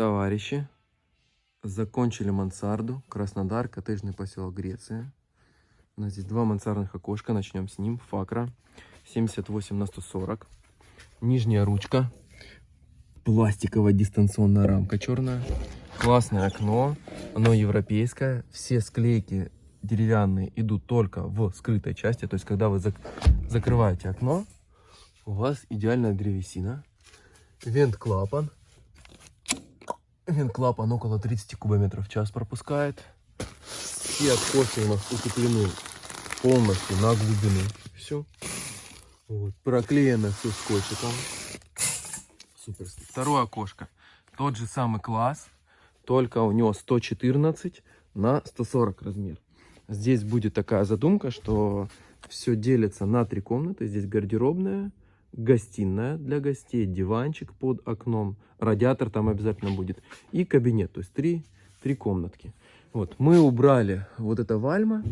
Товарищи, закончили мансарду. Краснодар, коттеджный поселок Греция. У нас здесь два мансардных окошка. Начнем с ним. Факра 78 на 140. Нижняя ручка. Пластиковая дистанционная рамка черная. Классное окно. Оно европейское. Все склейки деревянные идут только в скрытой части. То есть, когда вы зак закрываете окно, у вас идеальная древесина. Вент-клапан. Вент-клапан около 30 кубометров в час пропускает. Все откосы у нас утеплены полностью на глубину. Все. Вот. Проклеено все скотчиком. Супер. Второе окошко. Тот же самый класс, только у него 114 на 140 размер. Здесь будет такая задумка, что все делится на три комнаты. Здесь гардеробная, гостиная для гостей, диванчик под окном, радиатор там обязательно будет и кабинет, то есть три, три комнатки. Вот, мы убрали вот это вальма,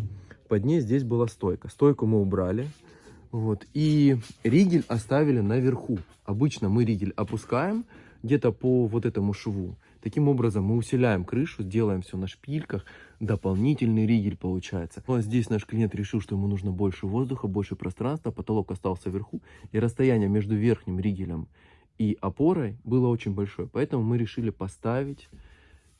под ней здесь была стойка. Стойку мы убрали, вот, и ригель оставили наверху. Обычно мы ригель опускаем где-то по вот этому шву. Таким образом мы усиляем крышу, сделаем все на шпильках, дополнительный ригель получается. Но здесь наш клиент решил, что ему нужно больше воздуха, больше пространства, потолок остался вверху, и расстояние между верхним ригелем и опорой было очень большое. Поэтому мы решили поставить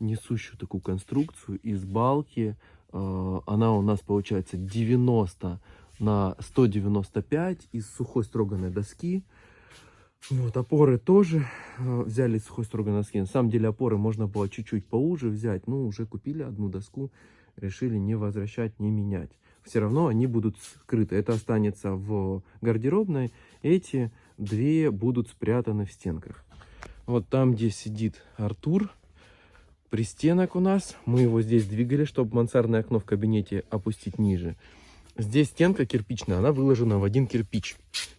несущую такую конструкцию из балки. Э, она у нас получается 90 на 195 из сухой строганной доски. Вот, опоры тоже э, взяли сухой строганной доски. На самом деле опоры можно было чуть-чуть поуже взять, но уже купили одну доску, решили не возвращать, не менять. Все равно они будут скрыты. Это останется в гардеробной. Эти две будут спрятаны в стенках. Вот там, где сидит Артур, пристенок у нас. Мы его здесь двигали, чтобы мансардное окно в кабинете опустить ниже. Здесь стенка кирпичная, она выложена в один кирпич.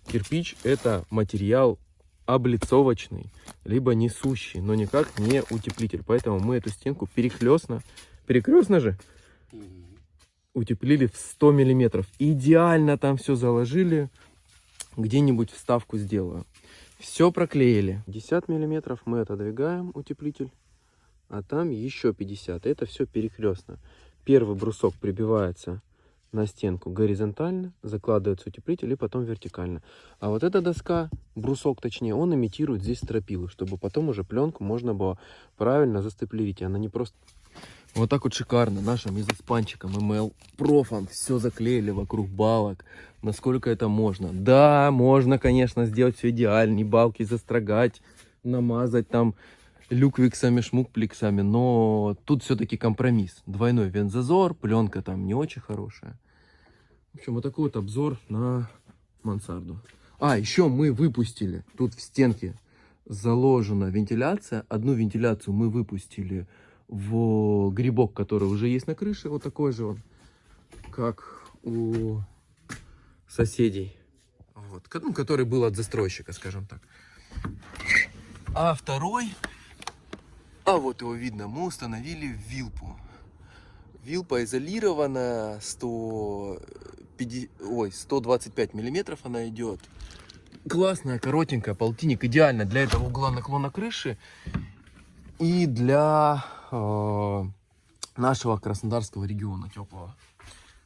Кирпич это материал облицовочный, либо несущий, но никак не утеплитель. Поэтому мы эту стенку перехлестно, перекрестно же, утеплили в 100 миллиметров. Идеально там все заложили, где-нибудь вставку сделаю. Все проклеили. 50 миллиметров мы отодвигаем утеплитель, а там еще 50. Это все перекрестно. Первый брусок прибивается на стенку горизонтально, закладывается утеплитель и потом вертикально. А вот эта доска, брусок точнее, он имитирует здесь стропилы, чтобы потом уже пленку можно было правильно застеплить. Она не просто... Вот так вот шикарно нашим изоспанчиком ML профом все заклеили вокруг балок, насколько это можно. Да, можно, конечно, сделать все идеально, балки застрогать, намазать там люквиксами, шмукплексами, но тут все-таки компромисс. Двойной вензазор, пленка там не очень хорошая. В общем, вот такой вот обзор на мансарду. А, еще мы выпустили, тут в стенке заложена вентиляция. Одну вентиляцию мы выпустили в грибок, который уже есть на крыше. Вот такой же он, как у соседей. Вот, ну, который был от застройщика, скажем так. А второй а вот его видно, мы установили вилпу. Вилпа изолирована 150, ой, 125 миллиметров она идет. Классная, коротенькая, полтинник. Идеально для этого угла наклона крыши и для э, нашего краснодарского региона теплого.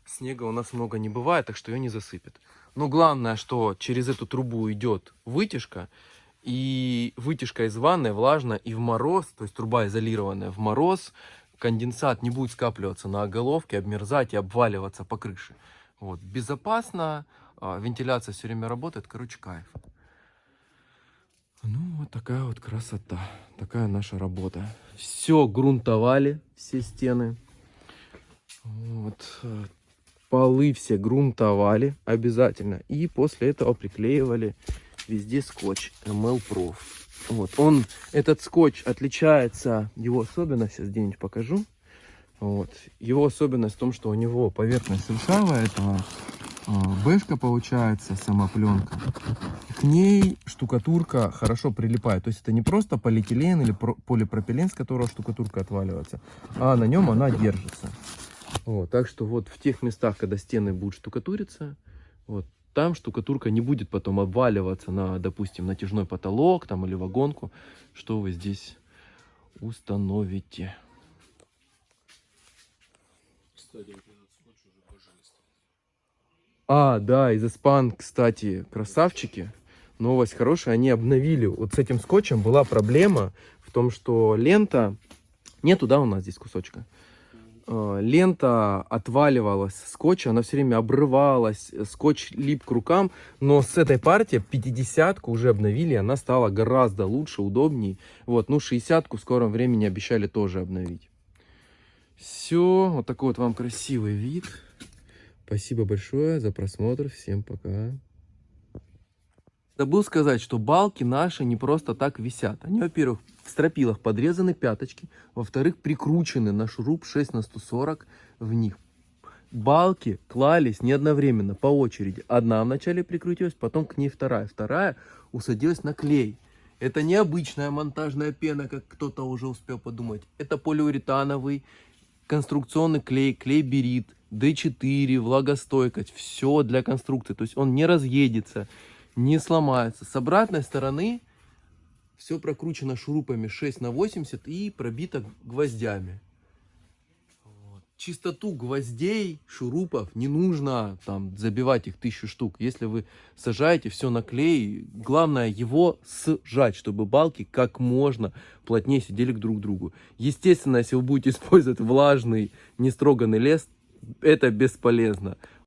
Снега у нас много не бывает, так что ее не засыпет. Но главное, что через эту трубу идет вытяжка. И вытяжка из ванны влажна и в мороз, то есть труба изолированная в мороз, конденсат не будет скапливаться на головке, обмерзать и обваливаться по крыше. Вот. Безопасно, а, вентиляция все время работает, короче, кайф. Ну, вот такая вот красота, такая наша работа. Все грунтовали, все стены. Вот. Э, полы все грунтовали обязательно. И после этого приклеивали везде скотч ML Prof. Вот, он, этот скотч отличается, его особенность, сейчас где-нибудь покажу. Вот. Его особенность в том, что у него поверхность шершавая, это э, бэшка получается, сама пленка. К ней штукатурка хорошо прилипает. То есть это не просто полиэтилен или полипропилен, с которого штукатурка отваливается, а на нем она держится. Вот, так что вот в тех местах, когда стены будут штукатуриться, вот там штукатурка не будет потом обваливаться на, допустим, натяжной потолок там или вагонку, что вы здесь установите. А, да, из Испан, кстати, красавчики. Новость хорошая, они обновили. Вот с этим скотчем была проблема в том, что лента... Нету, да, у нас здесь кусочка? Э, Лента отваливалась с скотча, она все время обрывалась, скотч лип к рукам, но с этой партии 50-ку уже обновили, она стала гораздо лучше, удобней. Вот, ну 60-ку в скором времени обещали тоже обновить. Все, вот такой вот вам красивый вид. Спасибо большое за просмотр. Всем пока. Забыл сказать, что балки наши не просто так висят. Они, во-первых, в стропилах подрезаны пяточки, во-вторых, прикручены на шуруп 6 на 140 в них. Балки клались не одновременно, по очереди. Одна вначале прикрутилась, потом к ней вторая. Вторая усадилась на клей. Это не обычная монтажная пена, как кто-то уже успел подумать. Это полиуретановый конструкционный клей, клей берит, D4, влагостойкость, все для конструкции. То есть он не разъедется, не сломается. С обратной стороны все прокручено шурупами 6 на 80 и пробито гвоздями. Вот. Чистоту гвоздей, шурупов не нужно там забивать их тысячу штук. Если вы сажаете все на клей, главное его сжать, чтобы балки как можно плотнее сидели друг к другу. Естественно, если вы будете использовать влажный, нестроганный лес, это бесполезно.